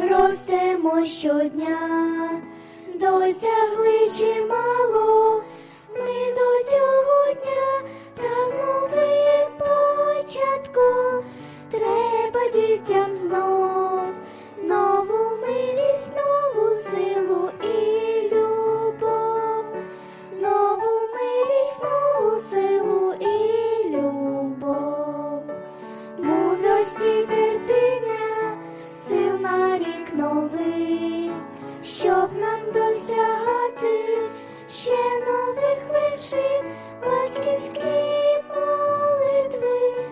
ростемо щодня, досягли чимало. Ми до цього дня, та з новим початком треба дітям знов нову милість, нову силу і любов, нову милість, нову силу і любов, мудрості щоб нам досягати ще нових вершин, батьківські молитви,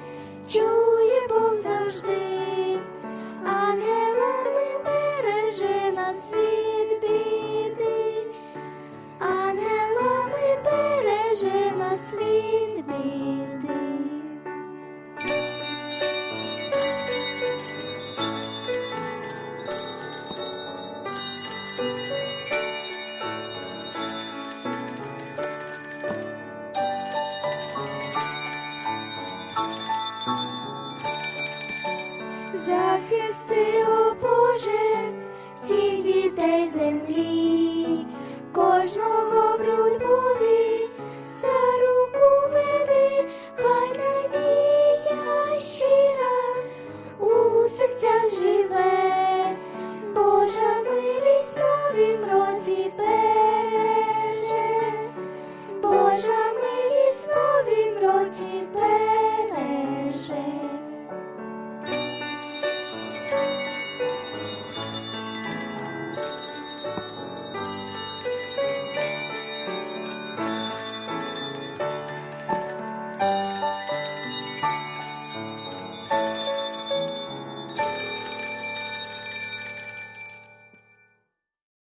чує Бог завжди, ангелами береже нас від біди, ангелами береже нас від біди. Захисти, о Боже, всіх дітей землі, кожного в за руку веди, хай надія щира у серцях живе, Божа милість новім році береже, Божа милість новім році береже.